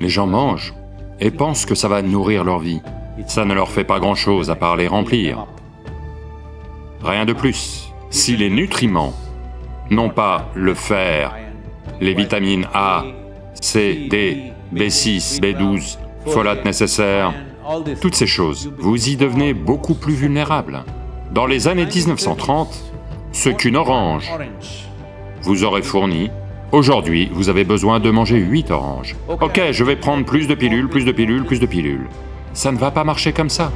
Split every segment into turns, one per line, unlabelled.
Les gens mangent et pensent que ça va nourrir leur vie. Ça ne leur fait pas grand-chose à part les remplir. Rien de plus. Si les nutriments, non pas le fer, les vitamines A, C, D, B6, B12, folate nécessaire, toutes ces choses, vous y devenez beaucoup plus vulnérable. Dans les années 1930, ce qu'une orange vous aurait fourni, aujourd'hui, vous avez besoin de manger 8 oranges. Ok, je vais prendre plus de pilules, plus de pilules, plus de pilules. Ça ne va pas marcher comme ça.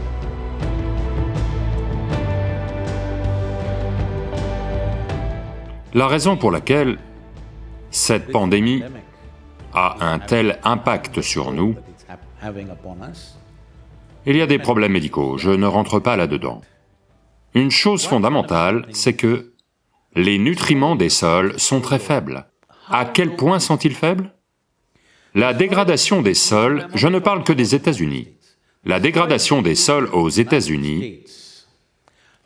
La raison pour laquelle cette pandémie a un tel impact sur nous, il y a des problèmes médicaux, je ne rentre pas là-dedans. Une chose fondamentale, c'est que les nutriments des sols sont très faibles. À quel point sont-ils faibles? La dégradation des sols, je ne parle que des États-Unis. La dégradation des sols aux États-Unis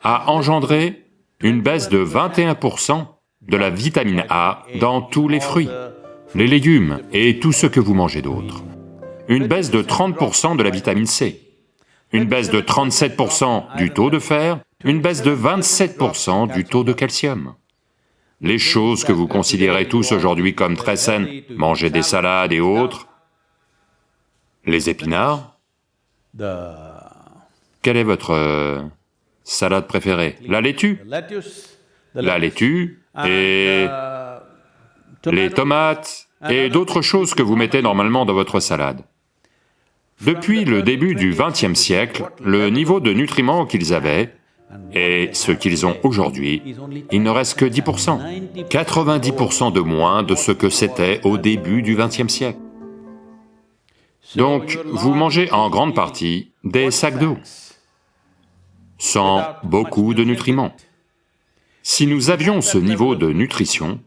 a engendré une baisse de 21% de la vitamine A dans tous les fruits, les légumes et tout ce que vous mangez d'autre. Une baisse de 30% de la vitamine C, une baisse de 37% du taux de fer, une baisse de 27% du taux de calcium. Les choses que vous considérez tous aujourd'hui comme très saines, manger des salades et autres, les épinards, quelle est votre euh, salade préférée? La laitue. La laitue et les tomates et d'autres choses que vous mettez normalement dans votre salade. Depuis le début du XXe siècle, le niveau de nutriments qu'ils avaient et ce qu'ils ont aujourd'hui, il ne reste que 10%, 90% de moins de ce que c'était au début du XXe siècle. Donc, vous mangez en grande partie des sacs d'eau, sans beaucoup de nutriments. Si nous avions ce niveau de nutrition,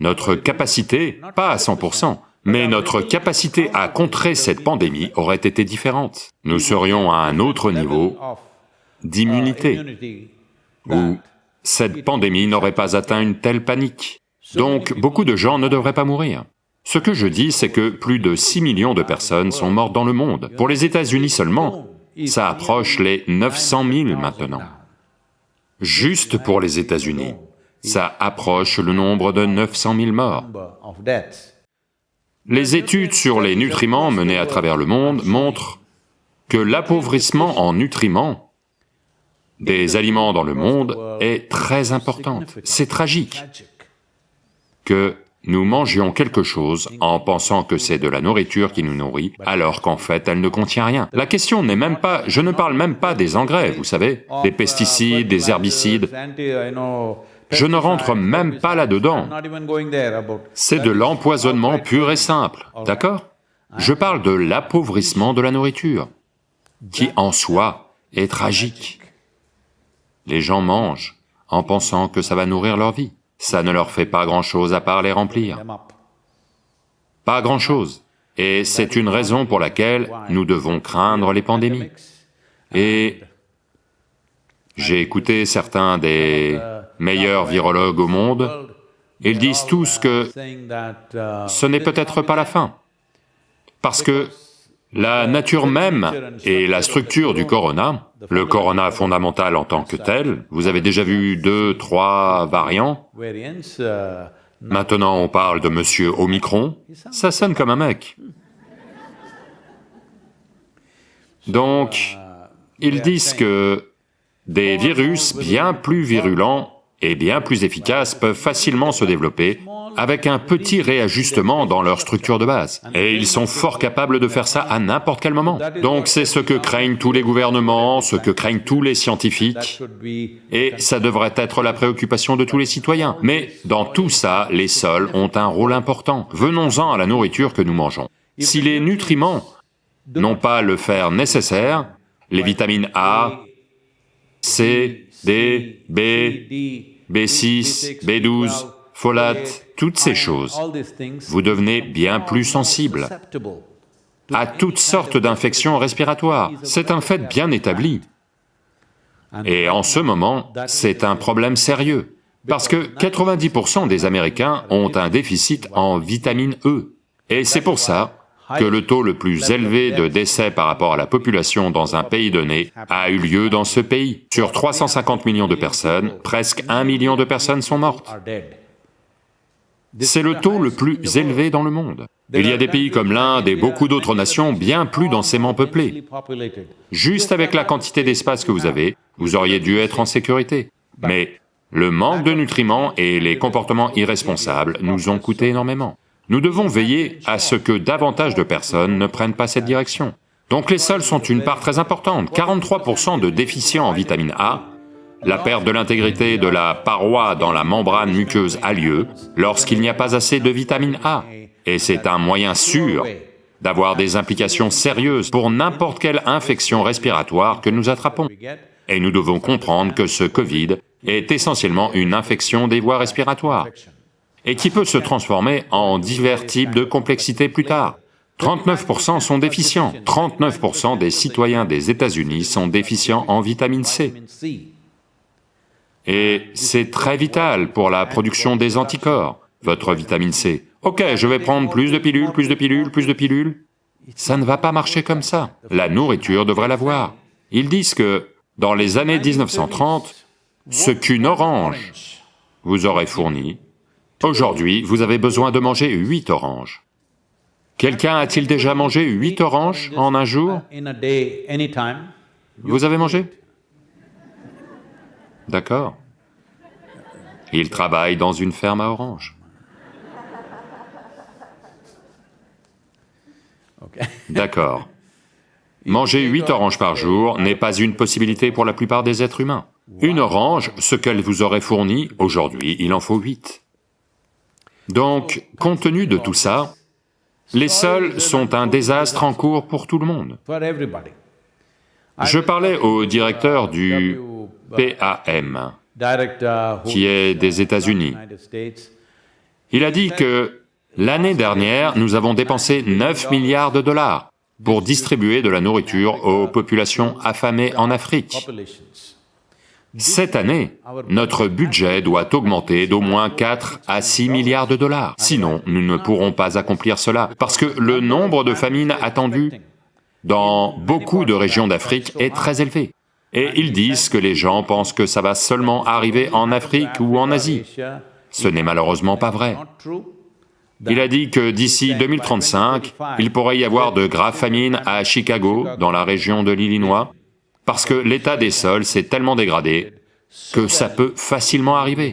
notre capacité, pas à 100%, mais notre capacité à contrer cette pandémie aurait été différente. Nous serions à un autre niveau d'immunité, où cette pandémie n'aurait pas atteint une telle panique. Donc, beaucoup de gens ne devraient pas mourir. Ce que je dis, c'est que plus de 6 millions de personnes sont mortes dans le monde. Pour les États-Unis seulement, ça approche les 900 000 maintenant. Juste pour les États-Unis, ça approche le nombre de 900 000 morts. Les études sur les nutriments menées à travers le monde montrent que l'appauvrissement en nutriments des aliments dans le monde est très importante. C'est tragique que nous mangions quelque chose en pensant que c'est de la nourriture qui nous nourrit, alors qu'en fait elle ne contient rien. La question n'est même pas... je ne parle même pas des engrais, vous savez, des pesticides, des herbicides, je ne rentre même pas là-dedans. C'est de l'empoisonnement pur et simple, d'accord? Je parle de l'appauvrissement de la nourriture, qui en soi est tragique. Les gens mangent en pensant que ça va nourrir leur vie. Ça ne leur fait pas grand-chose à part les remplir. Pas grand-chose. Et c'est une raison pour laquelle nous devons craindre les pandémies. Et j'ai écouté certains des meilleurs virologues au monde, ils disent tous que ce n'est peut-être pas la fin, parce que la nature même et la structure du corona, le corona fondamental en tant que tel, vous avez déjà vu deux, trois variants, maintenant on parle de Monsieur Omicron, ça sonne comme un mec. Donc, ils disent que des virus bien plus virulents et bien plus efficaces peuvent facilement se développer avec un petit réajustement dans leur structure de base. Et ils sont fort capables de faire ça à n'importe quel moment. Donc c'est ce que craignent tous les gouvernements, ce que craignent tous les scientifiques, et ça devrait être la préoccupation de tous les citoyens. Mais dans tout ça, les sols ont un rôle important. Venons-en à la nourriture que nous mangeons. Si les nutriments n'ont pas le fer nécessaire, les vitamines A, C, D, B, B6, B12, folate, toutes ces choses, vous devenez bien plus sensible à toutes sortes d'infections respiratoires. C'est un fait bien établi. Et en ce moment, c'est un problème sérieux, parce que 90% des Américains ont un déficit en vitamine E. Et c'est pour ça que le taux le plus élevé de décès par rapport à la population dans un pays donné a eu lieu dans ce pays. Sur 350 millions de personnes, presque 1 million de personnes sont mortes. C'est le taux le plus élevé dans le monde. Il y a des pays comme l'Inde et beaucoup d'autres nations bien plus densément peuplées. Juste avec la quantité d'espace que vous avez, vous auriez dû être en sécurité. Mais le manque de nutriments et les comportements irresponsables nous ont coûté énormément. Nous devons veiller à ce que davantage de personnes ne prennent pas cette direction. Donc les sols sont une part très importante, 43% de déficients en vitamine A, la perte de l'intégrité de la paroi dans la membrane muqueuse a lieu lorsqu'il n'y a pas assez de vitamine A, et c'est un moyen sûr d'avoir des implications sérieuses pour n'importe quelle infection respiratoire que nous attrapons. Et nous devons comprendre que ce Covid est essentiellement une infection des voies respiratoires et qui peut se transformer en divers types de complexité plus tard. 39% sont déficients, 39% des citoyens des États-Unis sont déficients en vitamine C. Et c'est très vital pour la production des anticorps, votre vitamine C. Ok, je vais prendre plus de pilules, plus de pilules, plus de pilules. Ça ne va pas marcher comme ça. La nourriture devrait l'avoir. Ils disent que, dans les années 1930, ce qu'une orange vous aurait fourni, aujourd'hui, vous avez besoin de manger 8 oranges. Quelqu'un a-t-il déjà mangé 8 oranges en un jour? Vous avez mangé? D'accord. Il travaille dans une ferme à oranges. D'accord. Manger 8 oranges par jour n'est pas une possibilité pour la plupart des êtres humains. Une orange, ce qu'elle vous aurait fourni, aujourd'hui il en faut 8. Donc, compte tenu de tout ça, les sols sont un désastre en cours pour tout le monde. Je parlais au directeur du PAM, qui est des États-Unis. Il a dit que l'année dernière, nous avons dépensé 9 milliards de dollars pour distribuer de la nourriture aux populations affamées en Afrique. Cette année, notre budget doit augmenter d'au moins 4 à 6 milliards de dollars, sinon nous ne pourrons pas accomplir cela, parce que le nombre de famines attendues dans beaucoup de régions d'Afrique est très élevé. Et ils disent que les gens pensent que ça va seulement arriver en Afrique ou en Asie. Ce n'est malheureusement pas vrai. Il a dit que d'ici 2035, il pourrait y avoir de graves famines à Chicago, dans la région de l'Illinois, parce que l'état des sols s'est tellement dégradé que ça peut facilement arriver.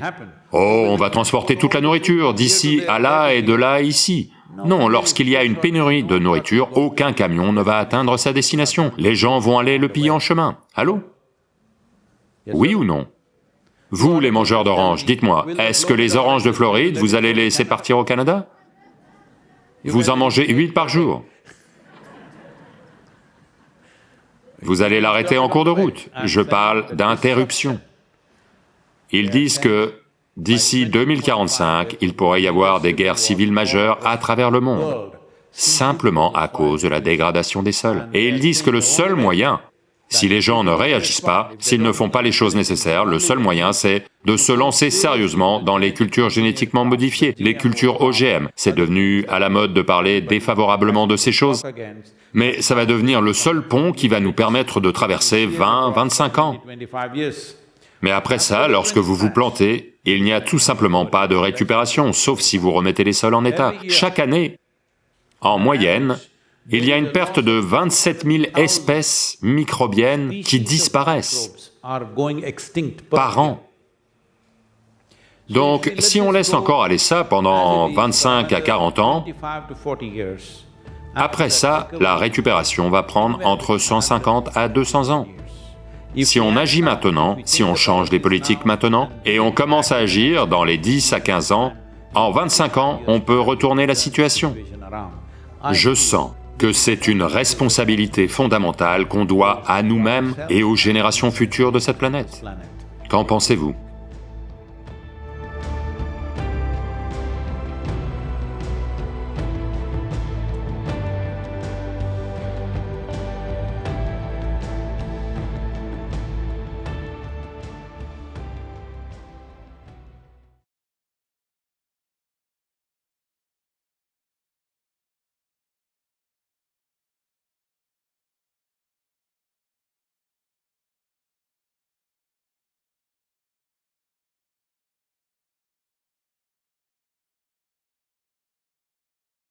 Oh, on va transporter toute la nourriture d'ici à là et de là à ici. Non, lorsqu'il y a une pénurie de nourriture, aucun camion ne va atteindre sa destination. Les gens vont aller le piller en chemin. Allô? Oui ou non? Vous, les mangeurs d'oranges, dites-moi, est-ce que les oranges de Floride, vous allez les laisser partir au Canada? Vous en mangez 8 par jour. Vous allez l'arrêter en cours de route. Je parle d'interruption. Ils disent que d'ici 2045, il pourrait y avoir des guerres civiles majeures à travers le monde, simplement à cause de la dégradation des sols. Et ils disent que le seul moyen, si les gens ne réagissent pas, s'ils ne font pas les choses nécessaires, le seul moyen c'est de se lancer sérieusement dans les cultures génétiquement modifiées, les cultures OGM. C'est devenu à la mode de parler défavorablement de ces choses, mais ça va devenir le seul pont qui va nous permettre de traverser 20, 25 ans. Mais après ça, lorsque vous vous plantez, il n'y a tout simplement pas de récupération, sauf si vous remettez les sols en état. Chaque année, en moyenne, il y a une perte de 27 000 espèces microbiennes qui disparaissent par an. Donc, si on laisse encore aller ça pendant 25 à 40 ans, après ça, la récupération va prendre entre 150 à 200 ans. Si on agit maintenant, si on change les politiques maintenant, et on commence à agir dans les 10 à 15 ans, en 25 ans, on peut retourner la situation. Je sens que c'est une responsabilité fondamentale qu'on doit à nous-mêmes et aux générations futures de cette planète. Qu'en pensez-vous?